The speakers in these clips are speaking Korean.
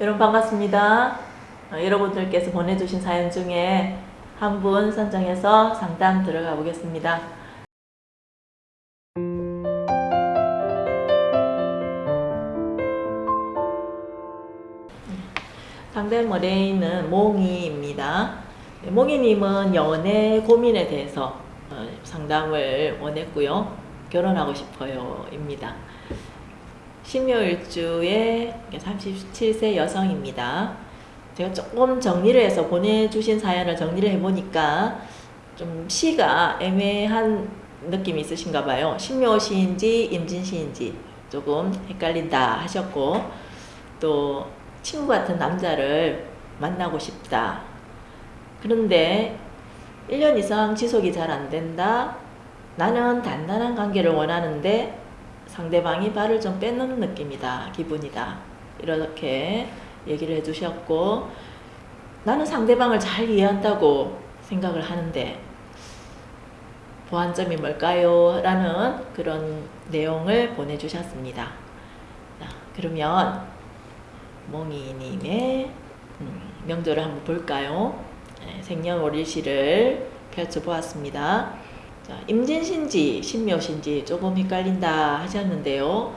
여러분 반갑습니다. 어, 여러분들께서 보내주신 사연 중에 한 분 선정해서 상담 들어가 보겠습니다. 상담 의뢰인은 몽이입니다. 네, 몽이님은 연애 고민에 대해서 어, 상담을 원했고요. 결혼하고 싶어요 입니다. 신묘일주의 37세 여성입니다. 제가 조금 정리를 해서 보내주신 사연을 정리를 해보니까 좀 시가 애매한 느낌이 있으신가 봐요. 신묘시인지 임진시인지 조금 헷갈린다 하셨고 또 친구 같은 남자를 만나고 싶다. 그런데 1년 이상 지속이 잘 안 된다. 나는 단단한 관계를 원하는데 상대방이 발을 좀 빼놓는 느낌이다. 기분이다. 이렇게 얘기를 해주셨고 나는 상대방을 잘 이해한다고 생각을 하는데 보완점이 뭘까요? 라는 그런 내용을 보내주셨습니다. 자, 그러면 몽이님의 음, 명절을 한번 볼까요? 네, 생년월일시를 펼쳐보았습니다. 자, 임진신지, 신묘신지 조금 헷갈린다 하셨는데요.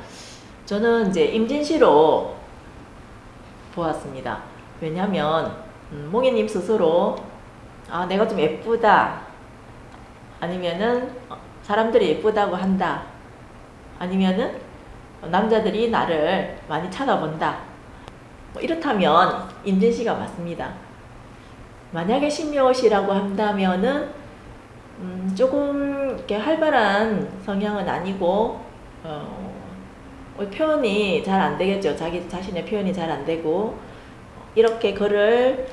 저는 이제 임진시로 보았습니다. 왜냐하면 음, 몽이님 스스로 아 내가 좀 예쁘다 아니면은 어, 사람들이 예쁘다고 한다 아니면은 남자들이 나를 많이 찾아본다 뭐 이렇다면 임진씨가 맞습니다. 만약에 신묘시라고 한다면은 음, 조금 이렇게 활발한 성향은 아니고 어, 어, 표현이 잘 안 되겠죠. 자기 자신의 표현이 잘 안 되고 이렇게 글을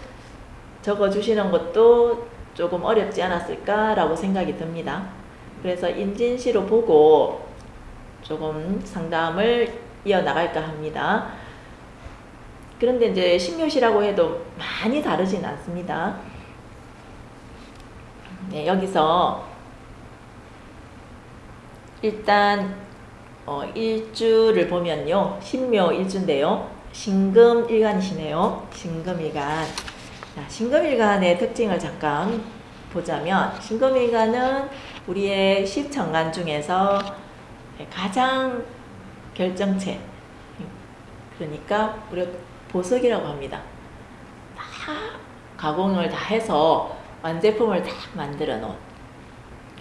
적어 주시는 것도 조금 어렵지 않았을까라고 생각이 듭니다. 그래서 임진시로 보고 조금 상담을 이어나갈까 합니다. 그런데 이제 신묘시라고 해도 많이 다르진 않습니다. 네, 여기서 일단 어, 일주를 보면요. 신묘 일주인데요. 신금일간이시네요. 신금일간. 자, 신금일간의 특징을 잠깐 보자면 신금일간은 우리의 십천간 중에서 가장 결정체 그러니까 우리가 보석이라고 합니다. 다 가공을 다 해서 완제품을 다 만들어 놓은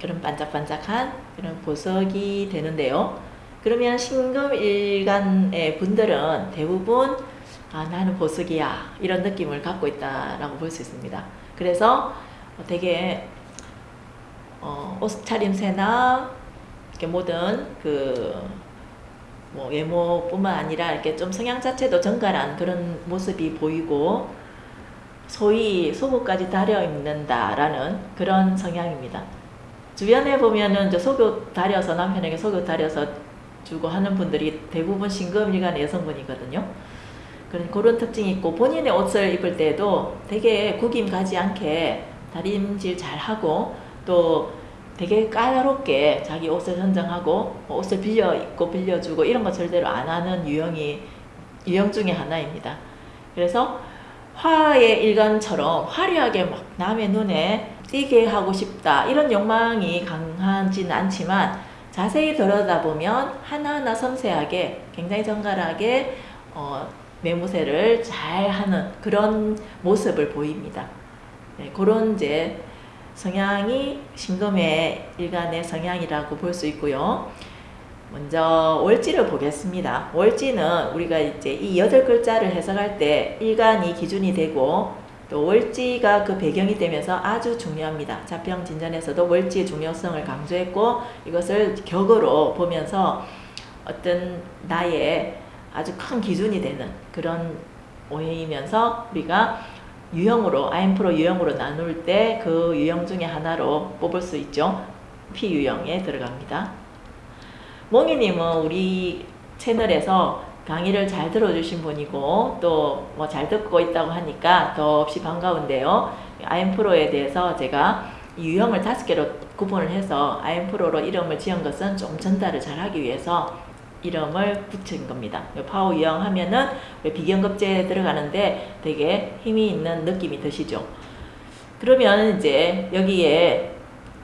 그런 반짝반짝한 그런 보석이 되는데요. 그러면 신금일간의 분들은 대부분 아 나는 보석이야 이런 느낌을 갖고 있다라고 볼 수 있습니다. 그래서 되게 어, 옷 차림새나 이렇게 모든 그 뭐 외모뿐만 아니라 이렇게 좀 성향 자체도 정갈한 그런 모습이 보이고 소위 속옷까지 다려 입는다라는 그런 성향입니다. 주변에 보면은 저 속옷 다려서 남편에게 속옷 다려서 주고 하는 분들이 대부분 신금일간 여성분이거든요. 그런 그런 특징이 있고 본인의 옷을 입을 때도 되게 구김 가지 않게 다림질 잘 하고 또 되게 까다롭게 자기 옷을 선정하고 옷을 빌려 입고 빌려주고 이런 거 절대로 안 하는 유형이 유형 중에 하나입니다. 그래서 화의 일간처럼 화려하게 막 남의 눈에 띄게 하고 싶다 이런 욕망이 강하지는 않지만 자세히 들여다보면 하나하나 섬세하게 굉장히 정갈하게 어, 매무새를 잘 하는 그런 모습을 보입니다. 네, 그런 이제 성향이 신금의 일간의 성향이라고 볼 수 있고요. 먼저 월지를 보겠습니다. 월지는 우리가 이제 이 여덟 글자를 해석할 때 일간이 기준이 되고 또 월지가 그 배경이 되면서 아주 중요합니다. 자평 진전에서도 월지의 중요성을 강조했고 이것을 격으로 보면서 어떤 나의 아주 큰 기준이 되는 그런 오해이면서 우리가 유형으로 아인프로 유형으로 나눌 때 그 유형 중에 하나로 뽑을 수 있죠. P유형에 들어갑니다. 몽이님은 우리 채널에서 강의를 잘 들어주신 분이고 또 뭐 잘 듣고 있다고 하니까 더없이 반가운데요. 아임프로에 대해서 제가 유형을 다섯 개로 구분을 해서 아임프로로 이름을 지은 것은 좀 전달을 잘 하기 위해서 이름을 붙인 겁니다. 파오영 하면은 비견급제에 들어가는데 되게 힘이 있는 느낌이 드시죠. 그러면 이제 여기에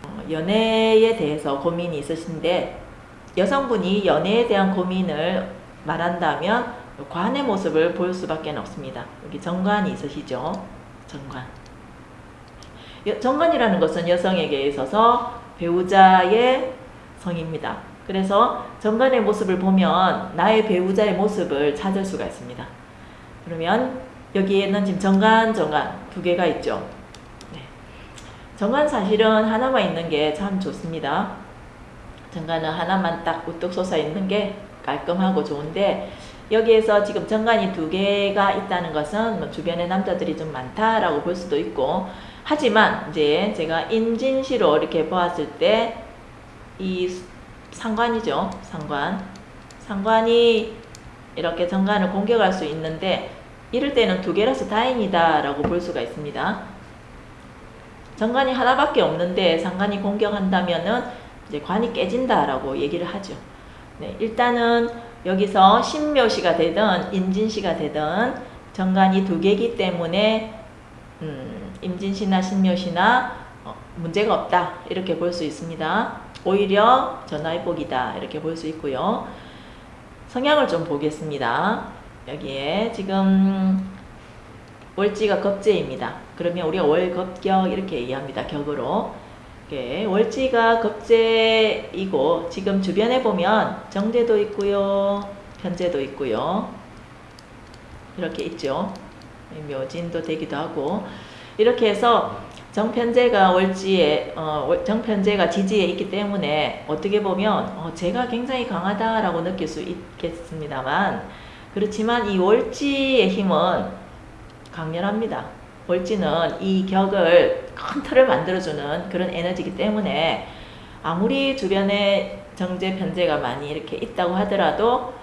어, 연애에 대해서 고민이 있으신데 여성분이 연애에 대한 고민을 말한다면 관의 모습을 볼 수밖에 없습니다. 여기 정관이 있으시죠? 정관. 정관이라는 것은 여성에게 있어서 배우자의 성입니다. 그래서 정관의 모습을 보면 나의 배우자의 모습을 찾을 수가 있습니다. 그러면 여기에는 지금 정관, 정관 두 개가 있죠. 네. 정관 사실은 하나만 있는 게 참 좋습니다. 정관은 하나만 딱 우뚝 솟아 있는 게 깔끔하고 좋은데 여기에서 지금 정관이 두 개가 있다는 것은 뭐 주변에 남자들이 좀 많다라고 볼 수도 있고 하지만 이제 제가 인진시로 이렇게 보았을 때 이 상관이죠. 상관. 상관이 이렇게 정관을 공격할 수 있는데 이럴 때는 두 개라서 다행이다 라고 볼 수가 있습니다. 정관이 하나밖에 없는데 상관이 공격한다면은 이제 관이 깨진다 라고 얘기를 하죠. 네, 일단은 여기서 신묘시가 되든 인진시가 되든 정관이 두 개이기 때문에 음, 임진시나 신묘시나 어, 문제가 없다 이렇게 볼 수 있습니다. 오히려 전화위복이다 이렇게 볼 수 있고요. 성향을 좀 보겠습니다. 여기에 지금 월지가 겁재입니다. 그러면 우리가 월겁격 이렇게 얘기합니다. 격으로. 월지가 겁재이고 지금 주변에 보면 정제도 있고요. 편제도 있고요. 이렇게 있죠. 묘진도 되기도 하고 이렇게 해서 정편제가 월지에 어, 정편제가 지지에 있기 때문에 어떻게 보면 어, 제가 굉장히 강하다라고 느낄 수 있겠습니다만 그렇지만 이 월지의 힘은 강렬합니다. 월지는 이 격을 큰 틀을 만들어주는 그런 에너지이기 때문에 아무리 주변에 정제 편제가 많이 이렇게 있다고 하더라도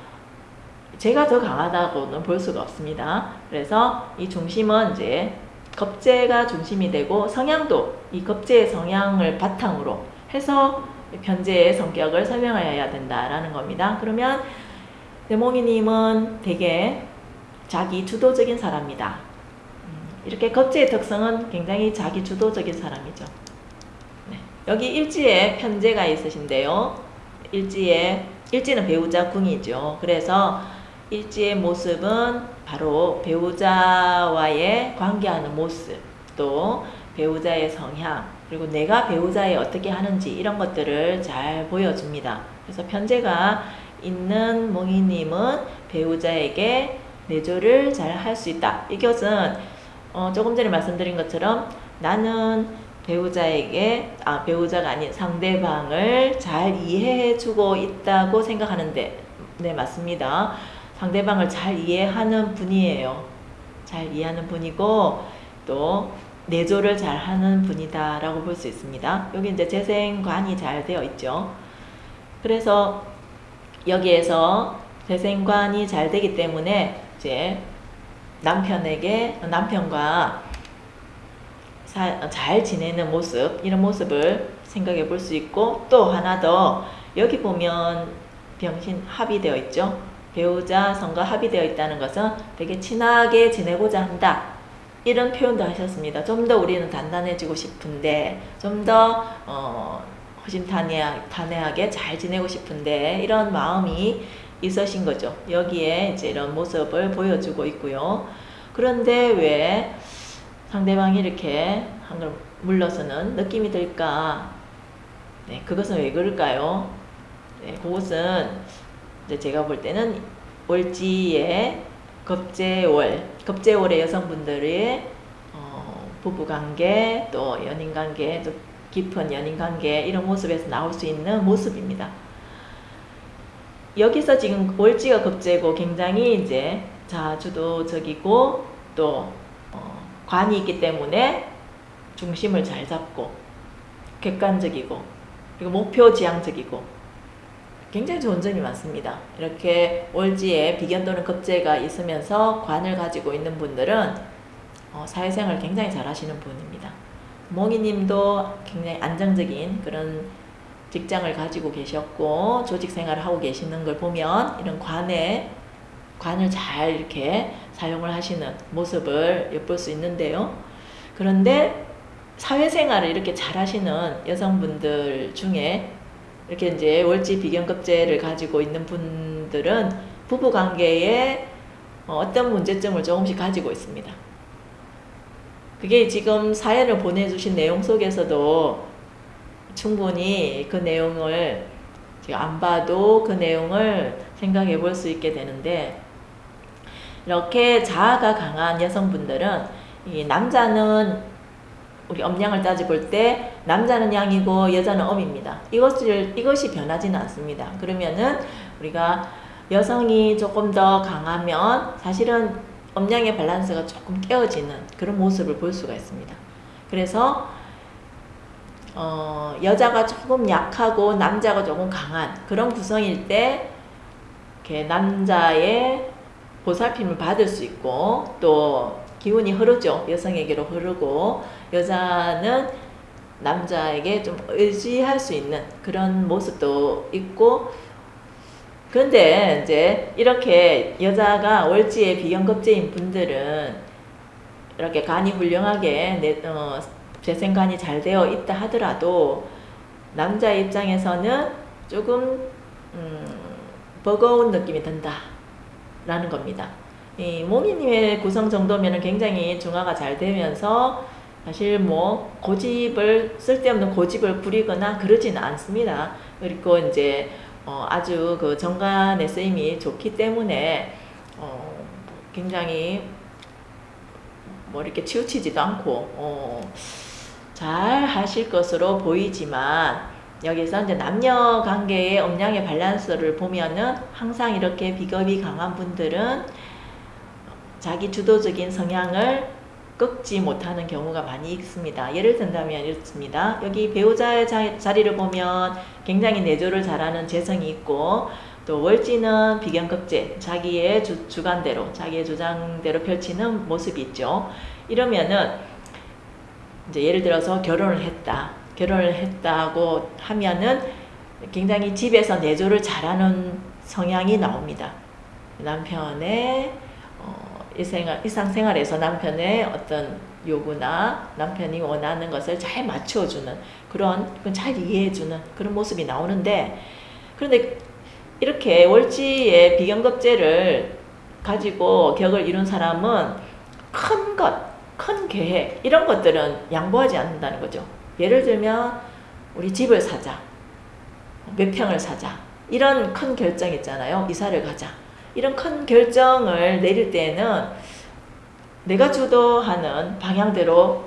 제가 더 강하다고는 볼 수가 없습니다. 그래서 이 중심은 이제 겁재가 중심이 되고 성향도 이 겁재의 성향을 바탕으로 해서 변제의 성격을 설명해야 된다라는 겁니다. 그러면 대몽이님은 되게 자기 주도적인 사람이다. 음, 이렇게 겁재의 특성은 굉장히 자기 주도적인 사람이죠. 네. 여기 일지에 편제가 있으신데요. 일지에 일지는 배우자 궁이죠. 그래서 일지의 모습은 바로 배우자와의 관계하는 모습, 또 배우자의 성향, 그리고 내가 배우자에 어떻게 하는지 이런 것들을 잘 보여줍니다. 그래서 편제가 있는 몽이님은 배우자에게 내조를 잘 할 수 있다. 이것은 어, 조금 전에 말씀드린 것처럼 나는 배우자에게 아 배우자가 아닌 상대방을 잘 이해해 주고 있다고 생각하는데 네 맞습니다. 상대방을 잘 이해하는 분이에요. 잘 이해하는 분이고 또 내조를 잘 하는 분이다 라고 볼 수 있습니다. 여기 이제 재생관이 잘 되어 있죠. 그래서 여기에서 재생관이 잘 되기 때문에 이제 남편에게 남편과 사, 잘 지내는 모습 이런 모습을 생각해 볼 수 있고 또 하나 더 여기 보면 병신 합의되어 있죠. 배우자 성과 합의되어 있다는 것은 되게 친하게 지내고자 한다. 이런 표현도 하셨습니다. 좀 더 우리는 단단해지고 싶은데 좀더 어, 허심탄회하게 잘 지내고 싶은데 이런 마음이 있으신 거죠. 여기에 이제 이런 모습을 보여주고 있고요. 그런데 왜 상대방이 이렇게 한 걸 물러서는 느낌이 들까? 네, 그것은 왜 그럴까요? 네, 그것은 제가 볼 때는 월지의 겁재월, 겁재월의 여성분들의 어, 부부관계, 또 연인관계, 또 깊은 연인관계 이런 모습에서 나올 수 있는 모습입니다. 여기서 지금 월지가 겁재고 굉장히 이제 자주도적이고 또 어, 관이 있기 때문에 중심을 잘 잡고 객관적이고 그리고 목표 지향적이고 굉장히 좋은 점이 많습니다. 이렇게 월지에 비견 또는 급제가 있으면서 관을 가지고 있는 분들은 어, 사회생활 굉장히 잘 하시는 분입니다. 몽이님도 굉장히 안정적인 그런 직장을 가지고 계셨고 조직 생활을 하고 계시는 걸 보면 이런 관에 관을 잘 이렇게 사용을 하시는 모습을 엿볼 수 있는데요. 그런데 사회생활을 이렇게 잘 하시는 여성분들 중에 이렇게 이제 월지 비경급제를 가지고 있는 분들은 부부 관계에 어떤 문제점을 조금씩 가지고 있습니다. 그게 지금 사연을 보내주신 내용 속에서도 충분히 그 내용을 안 봐도 그 내용을 생각해 볼 수 있게 되는데 이렇게 자아가 강한 여성분들은 이 남자는 우리 음량을 따져 볼 때 남자는 양이고 여자는 음입니다. 이것을 이것이 변하지는 않습니다. 그러면은 우리가 여성이 조금 더 강하면 사실은 음량의 밸런스가 조금 깨어지는 그런 모습을 볼 수가 있습니다. 그래서 어, 여자가 조금 약하고 남자가 조금 강한 그런 구성일 때 이렇게 남자의 보살핌을 받을 수 있고 또 기운이 흐르죠. 여성에게로 흐르고 여자는 남자에게 좀 의지할 수 있는 그런 모습도 있고 그런데 이제 이렇게 여자가 월지의 비경급제인 분들은 이렇게 간이 훌륭하게 내, 어, 재생간이 잘 되어 있다 하더라도 남자 입장에서는 조금 음, 버거운 느낌이 든다 라는 겁니다. 이 모미님의 구성 정도면 굉장히 중화가 잘 되면서 사실 뭐 고집을 쓸데없는 고집을 부리거나 그러지는 않습니다. 그리고 이제 어 아주 그 정관의 쓰임이 좋기 때문에 어 굉장히 뭐 이렇게 치우치지도 않고 어 잘 하실 것으로 보이지만 여기서 이제 남녀 관계의 음량의 밸런스를 보면은 항상 이렇게 비겁이 강한 분들은 자기 주도적인 성향을 꺾지 못하는 경우가 많이 있습니다. 예를 든다면 이렇습니다. 여기 배우자의 자, 리를 보면 굉장히 내조를 잘하는 재성이 있고 또 월지는 비견급제, 자기의 주, 주관대로, 자기의 주장대로 펼치는 모습이 있죠. 이러면은 이제 예를 들어서 결혼을 했다. 결혼을 했다고 하면은 굉장히 집에서 내조를 잘하는 성향이 나옵니다. 남편의 어, 일생활, 일상생활에서 남편의 어떤 요구나 남편이 원하는 것을 잘 맞춰주는 그런 잘 이해해주는 그런 모습이 나오는데 그런데 이렇게 월지의 비경급제를 가지고 격을 이룬 사람은 큰 것, 큰 계획 이런 것들은 양보하지 않는다는 거죠. 예를 들면 우리 집을 사자. 몇 평을 사자. 이런 큰 결정 있잖아요. 이사를 가자. 이런 큰 결정을 내릴 때는 내가 주도하는 방향대로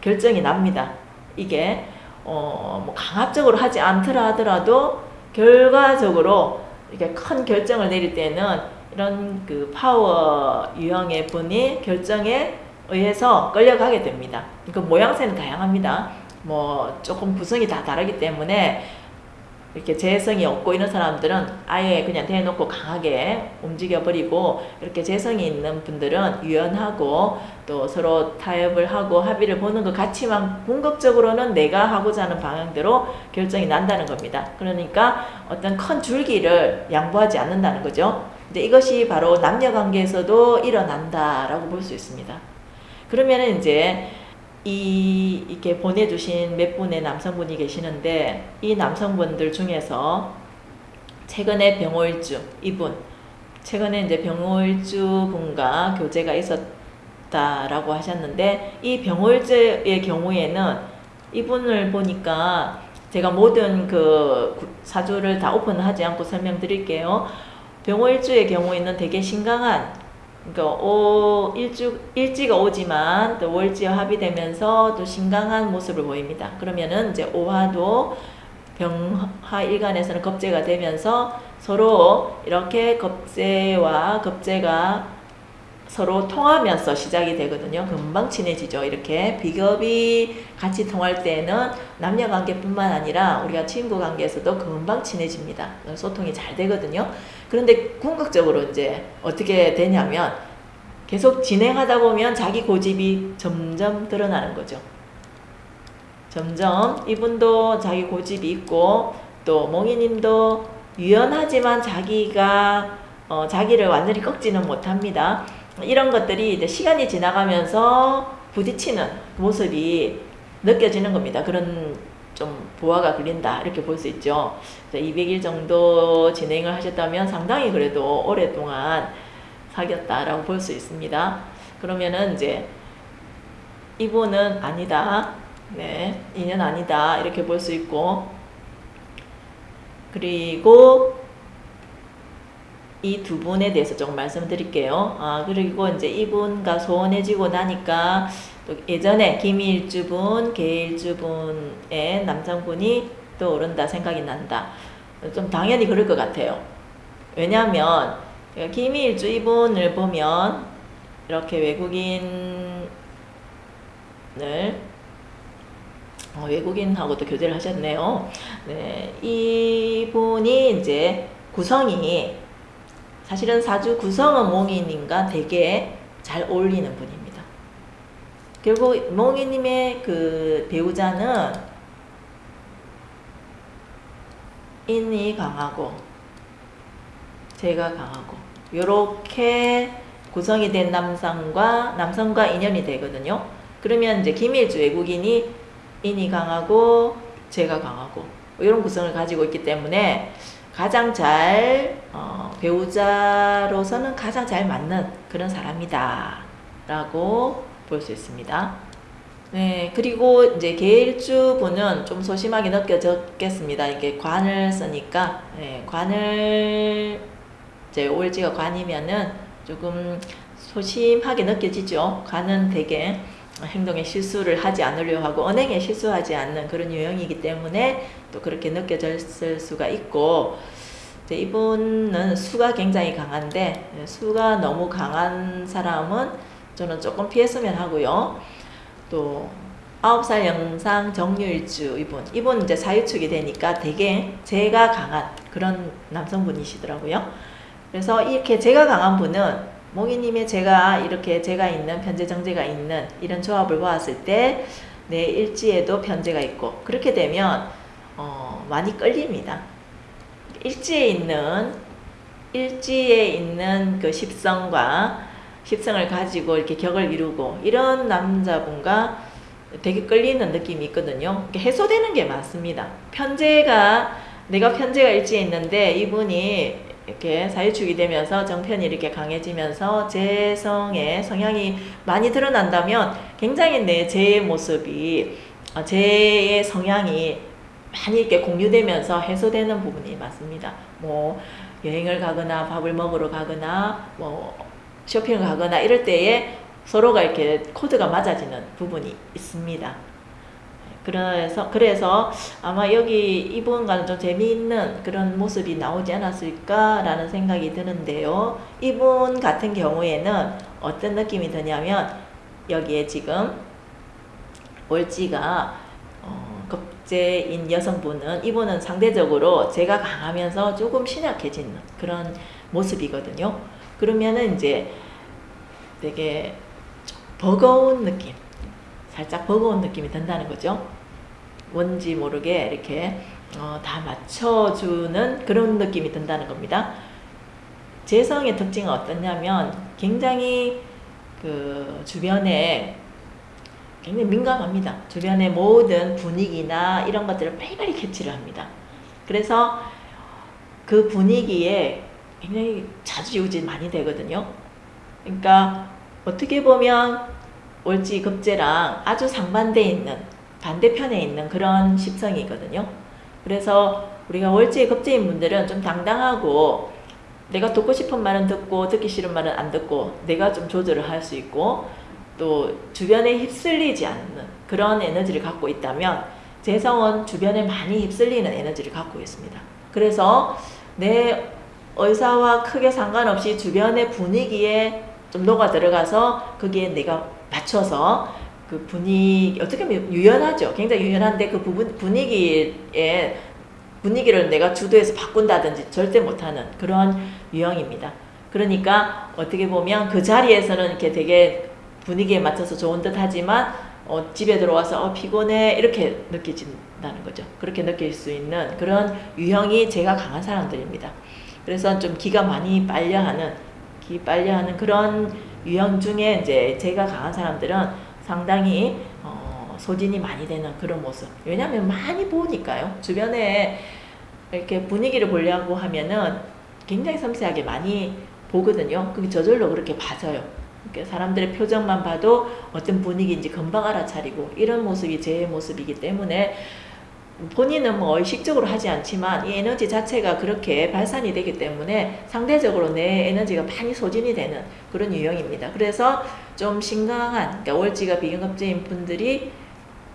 결정이 납니다. 이게 어, 뭐 강압적으로 하지 않더라 하더라도 결과적으로 이렇게 큰 결정을 내릴 때는 이런 그 파워 유형의 분이 결정에 의해서 끌려가게 됩니다. 그 모양새는 다양합니다. 뭐 조금 구성이 다 다르기 때문에 이렇게 재성이 없고 이런 사람들은 아예 그냥 대놓고 강하게 움직여버리고 이렇게 재성이 있는 분들은 유연하고 또 서로 타협을 하고 합의를 보는 것 같지만 궁극적으로는 내가 하고자 하는 방향대로 결정이 난다는 겁니다. 그러니까 어떤 큰 줄기를 양보하지 않는다는 거죠. 이제 이것이 바로 남녀 관계에서도 일어난다라고 볼 수 있습니다. 그러면은 이제 이 이렇게 보내주신 몇 분의 남성분이 계시는데 이 남성분들 중에서 최근에 병호일주 이분 최근에 이제 병호일주 분과 교제가 있었다라고 하셨는데 이 병호일주의 경우에는 이분을 보니까 제가 모든 그 사주를 다 오픈하지 않고 설명드릴게요. 병호일주의 경우에는 되게 신강한 그러니까 오, 일주, 일지가 오지만 또 월지와 합의되면서 또 신강한 모습을 보입니다. 그러면은 이제 오화도 병화 일간에서는 겁재가 되면서 서로 이렇게 겁재와 겁재가 서로 통하면서 시작이 되거든요. 금방 친해지죠. 이렇게 비겁이 같이 통할 때는 남녀 관계뿐만 아니라 우리가 친구 관계에서도 금방 친해집니다. 소통이 잘 되거든요. 그런데 궁극적으로 이제 어떻게 되냐면 계속 진행하다 보면 자기 고집이 점점 드러나는 거죠. 점점 이분도 자기 고집이 있고 또 몽이님도 유연하지만 자기가 어, 자기를 완전히 꺾지는 못합니다. 이런 것들이 이제 시간이 지나가면서 부딪히는 모습이 느껴지는 겁니다. 그런 좀 보화가 걸린다 이렇게 볼 수 있죠. 200일 정도 진행을 하셨다면 상당히 그래도 오랫동안 사귀었다라고 볼 수 있습니다. 그러면은 이제 이분은 아니다. 네, 인연 아니다. 이렇게 볼 수 있고 그리고 이 두 분에 대해서 조금 말씀드릴게요. 아, 그리고 이제 이분과 소원해지고 나니까 또 예전에 김일주분, 계일주분의 남성분이 떠오른다 생각이 난다. 좀 당연히 그럴 것 같아요. 왜냐하면 김일주 이분을 보면 이렇게 외국인을 어, 외국인하고도 교제를 하셨네요. 네, 이분이 이제 구성이 사실은 사주 구성은 몽이님과 되게 잘 어울리는 분입니다. 결국 몽이님의 그 배우자는 인이 강하고 제가 강하고 이렇게 구성이 된 남성과 남성과 인연이 되거든요. 그러면 이제 김일주 외국인이 인이 강하고 제가 강하고 이런 구성을 가지고 있기 때문에 가장 잘 어, 배우자로서는 가장 잘 맞는 그런 사람이다 라고 볼 수 있습니다. 네, 그리고 이제 계일주 분은 좀 소심하게 느껴졌겠습니다. 이게 관을 쓰니까 네, 관을 이제 올지가 관이면은 조금 소심하게 느껴지죠. 관은 되게 행동에 실수를 하지 않으려 하고 언행에 실수하지 않는 그런 유형이기 때문에 또 그렇게 느껴졌을 수가 있고 이분은 수가 굉장히 강한데 수가 너무 강한 사람은 저는 조금 피했으면 하고요. 또 9살 영상 정유일주 이분 이분 이제 사유축이 되니까 되게 제가 강한 그런 남성분이시더라고요. 그래서 이렇게 제가 강한 분은 몽이님의 제가 이렇게 제가 있는 편제 정제가 있는 이런 조합을 보았을 때 내 일지에도 편제가 있고 그렇게 되면 어, 많이 끌립니다. 일지에 있는 일지에 있는 그 십성과 십성을 가지고 이렇게 격을 이루고 이런 남자분과 되게 끌리는 느낌이 있거든요. 해소되는 게 많습니다. 편제가 내가 편제가 일지에 있는데 이분이 이렇게 사유축이 되면서 정편이 이렇게 강해지면서 재성의 성향이 많이 드러난다면 굉장히 내 제의 모습이 어, 제의 성향이 많이 이렇게 공유되면서 해소되는 부분이 많습니다. 뭐 여행을 가거나 밥을 먹으러 가거나 뭐 쇼핑을 가거나 이럴 때에 서로가 이렇게 코드가 맞아지는 부분이 있습니다. 그래서 그래서 아마 여기 이분과는 좀 재미있는 그런 모습이 나오지 않았을까라는 생각이 드는데요. 이분 같은 경우에는 어떤 느낌이 드냐면 여기에 지금 월지가 어, 급제인 여성분은 이분은 상대적으로 제가 강하면서 조금 신약해지는 그런 모습이거든요. 그러면은 이제 되게 버거운 느낌 살짝 버거운 느낌이 든다는 거죠. 뭔지 모르게 이렇게 어, 다 맞춰주는 그런 느낌이 든다는 겁니다. 재성의 특징은 어떠냐면 굉장히 그 주변에 굉장히 민감합니다. 주변의 모든 분위기나 이런 것들을 빨리빨리 캐치를 합니다. 그래서 그 분위기에 굉장히 자주유지 많이 되거든요. 그러니까 어떻게 보면 월지 급제랑 아주 상반돼 있는 반대편에 있는 그런 십성이거든요. 그래서 우리가 월지 급제인 분들은 좀 당당하고 내가 듣고 싶은 말은 듣고 듣기 싫은 말은 안 듣고 내가 좀 조절을 할 수 있고 또 주변에 휩쓸리지 않는 그런 에너지를 갖고 있다면 재성은 주변에 많이 휩쓸리는 에너지를 갖고 있습니다. 그래서 내 의사와 크게 상관없이 주변의 분위기에 좀 녹아 들어가서 거기에 내가 맞춰서 그 분위기 어떻게 보면 유연하죠. 굉장히 유연한데 그 부분 분위기에 분위기를 내가 주도해서 바꾼다든지 절대 못하는 그런 유형입니다. 그러니까 어떻게 보면 그 자리에서는 이렇게 되게 분위기에 맞춰서 좋은 듯 하지만 어, 집에 들어와서 어, 피곤해 이렇게 느껴진다는 거죠. 그렇게 느낄 수 있는 그런 유형이 제가 강한 사람들입니다. 그래서 좀 기가 많이 빨려하는 기 빨려하는 그런 유형 중에 이제 제가 강한 사람들은 상당히 어, 소진이 많이 되는 그런 모습. 왜냐하면 많이 보니까요. 주변에 이렇게 분위기를 보려고 하면은 굉장히 섬세하게 많이 보거든요. 그게 저절로 그렇게 봐져요. 그러니까 사람들의 표정만 봐도 어떤 분위기인지 금방 알아차리고 이런 모습이 제 모습이기 때문에 본인은 뭐 의식적으로 하지 않지만 이 에너지 자체가 그렇게 발산이 되기 때문에 상대적으로 내 에너지가 많이 소진이 되는 그런 유형입니다. 그래서 좀 심각한 그러니까 월지가 비경급제인 분들이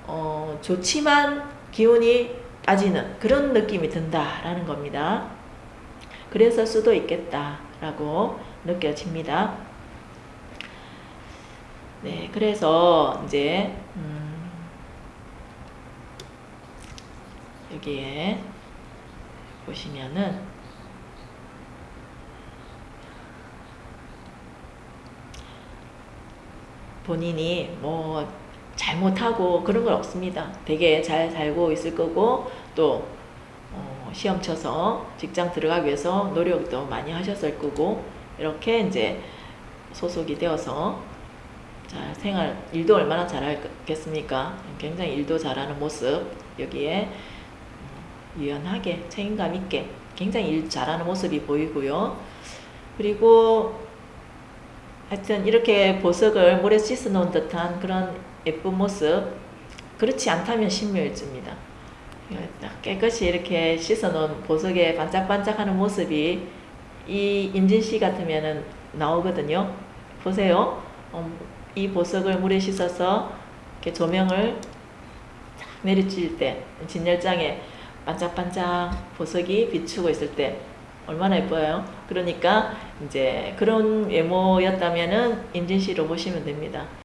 어, 좋지만 기운이 빠지는 그런 느낌이 든다라는 겁니다. 그래서 수도 있겠다라고 느껴집니다. 네, 그래서 이제 음, 여기에 보시면은 본인이 뭐 잘못하고 그런 건 없습니다. 되게 잘 살고 있을 거고 또 어, 시험 쳐서 직장 들어가기 위해서 노력도 많이 하셨을 거고 이렇게 이제 소속이 되어서 잘 생활 일도 얼마나 잘하겠습니까? 굉장히 일도 잘하는 모습 여기에 어, 유연하게 책임감 있게 굉장히 일 잘하는 모습이 보이고요. 그리고 하여튼 이렇게 보석을 물에 씻어 놓은 듯한 그런 예쁜 모습 그렇지 않다면 신묘일주입니다. 깨끗이 이렇게 씻어 놓은 보석에 반짝반짝하는 모습이 이 인진씨 같으면 나오거든요. 보세요. 어, 이 보석을 물에 씻어서 이렇게 조명을 탁 내리칠 때 진열장에 반짝반짝 보석이 비추고 있을 때 얼마나 예뻐요. 그러니까 이제 그런 외모였다면은 인진 씨로 보시면 됩니다.